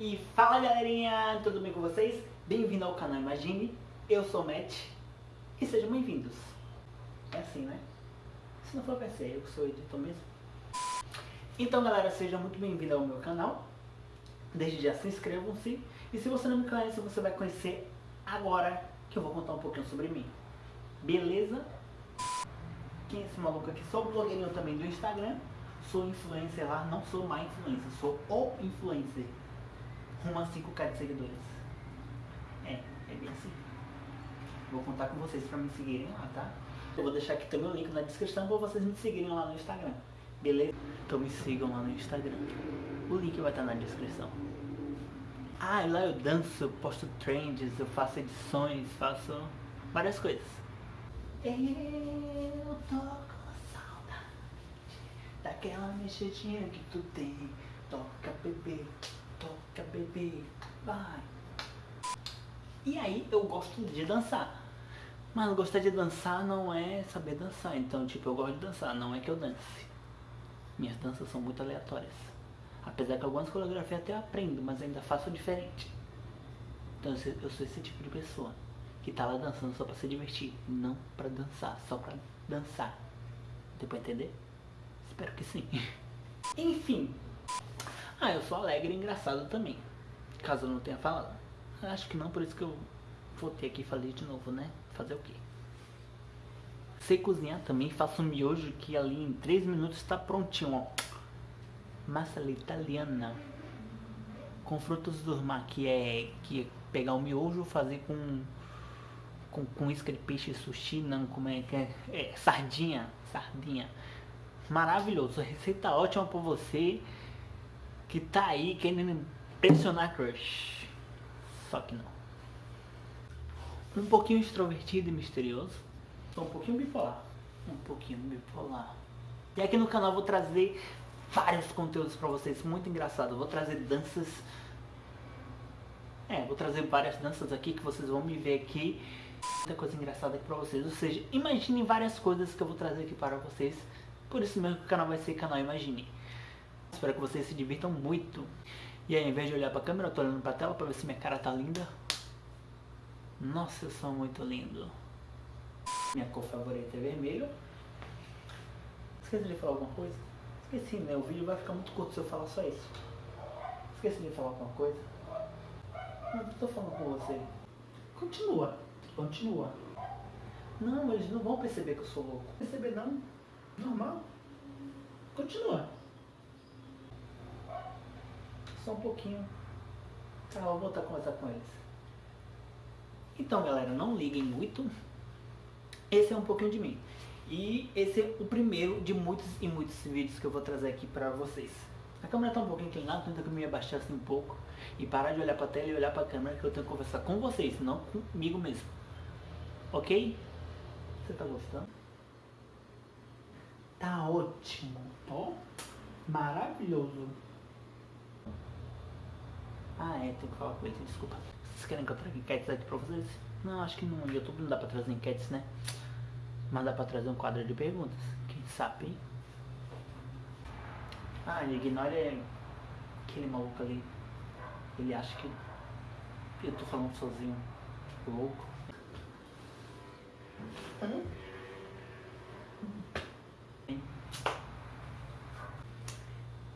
E fala galerinha, tudo bem com vocês? Bem-vindo ao canal Imagine, eu sou o Matt e sejam bem-vindos. É assim, né? Se não for PC, eu sou o editor mesmo. Então galera, sejam muito bem-vindos ao meu canal. Desde já se inscrevam-se e se você não me conhece, você vai conhecer agora que eu vou contar um pouquinho sobre mim. Beleza? Quem é esse maluco aqui? Sou blogueirinho também do Instagram. Sou influencer lá, não sou mais influencer, sou o influencer rumo a 5k de seguidores. É, é bem assim. Vou contar com vocês pra me seguirem lá, tá? Eu vou deixar aqui também o link na descrição pra vocês me seguirem lá no Instagram. Beleza? Então me sigam lá no Instagram. O link vai estar na descrição. Ah, lá eu danço, eu posto trends, eu faço edições, faço várias coisas. Eu tô com saudade daquela mexidinha que tu tem. Toca bebê, toca bebê, vai. E aí eu gosto de dançar. Mas gostar de dançar não é saber dançar. Então, tipo, eu gosto de dançar, não é que eu dance. Minhas danças são muito aleatórias. Apesar que algumas coreografias até aprendo, mas ainda faço diferente. Então eu sou esse tipo de pessoa que tá lá dançando só pra se divertir, não pra dançar, só pra dançar. Deu pra entender? Espero que sim. Enfim. Ah, eu sou alegre e engraçado também. Caso eu não tenha falado. Acho que não, por isso que eu voltei aqui e falei de novo, né? Fazer o quê? Sei cozinhar também, faço um miojo que ali em 3 minutos está prontinho, ó. Massa italiana. Com frutos do mar, que é, que é pegar o miojo, fazer com, com, com isca de peixe sushi, não, como é que é? é sardinha, sardinha. Maravilhoso, receita ótima pra você que tá aí querendo impressionar crush. Só que não. Um pouquinho extrovertido e misterioso. Um pouquinho bipolar. Um pouquinho bipolar. E aqui no canal eu vou trazer vários conteúdos pra vocês, muito engraçado. Vou trazer danças. É, vou trazer várias danças aqui que vocês vão me ver aqui. Muita coisa engraçada aqui pra vocês. Ou seja, imaginem várias coisas que eu vou trazer aqui para vocês. Por isso mesmo que o canal vai ser canal Imagine. Espero que vocês se divirtam muito. E aí, ao invés de olhar pra câmera, eu tô olhando pra tela pra ver se minha cara tá linda. Nossa, eu sou muito lindo. Minha cor favorita é vermelho. Esqueci de falar alguma coisa? Esqueci, né? O vídeo vai ficar muito curto se eu falar só isso. Esqueci de falar alguma coisa? Não, tô falando com você. Continua. Continua. Não, eles não vão perceber que eu sou louco. Perceber não. Normal. Continua. Só um pouquinho. Tá, vou voltar a conversar com eles. Então, galera, não liguem muito. Esse é um pouquinho de mim. E esse é o primeiro de muitos e muitos vídeos que eu vou trazer aqui pra vocês. A câmera tá um pouquinho inclinada, tenta que eu me abaixar assim um pouco. E parar de olhar pra tela e olhar pra câmera que eu tenho que conversar com vocês, não comigo mesmo. Ok? Você tá gostando? Tá ótimo. Ó, maravilhoso. Ah, é, tem que falar com ele, desculpa. Vocês querem que eu traga enquetes aqui pra vocês? Não, acho que no YouTube não dá pra trazer enquetes, né? Mas dá pra trazer um quadro de perguntas. Quem sabe, hein? Ah, ignore aquele maluco ali. Ele acha que eu tô falando sozinho. Louco.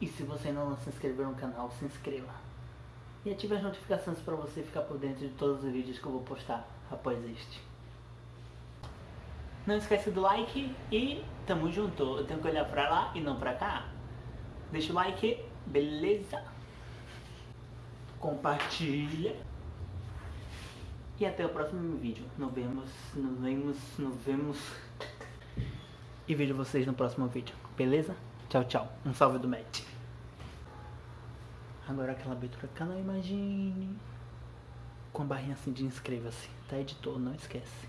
E se você ainda não se inscreveu no canal, se inscreva. E ative as notificações para você ficar por dentro de todos os vídeos que eu vou postar após este. Não esquece do like e tamo junto. Eu tenho que olhar pra lá e não pra cá. Deixa o like, beleza? Compartilha. E até o próximo vídeo. Nos vemos, nos vemos, nos vemos. E vejo vocês no próximo vídeo, beleza? Tchau, tchau. Um salve do Matt. Agora aquela abertura canal Imagine. Com a barrinha assim de inscreva-se. Tá editor, não esquece.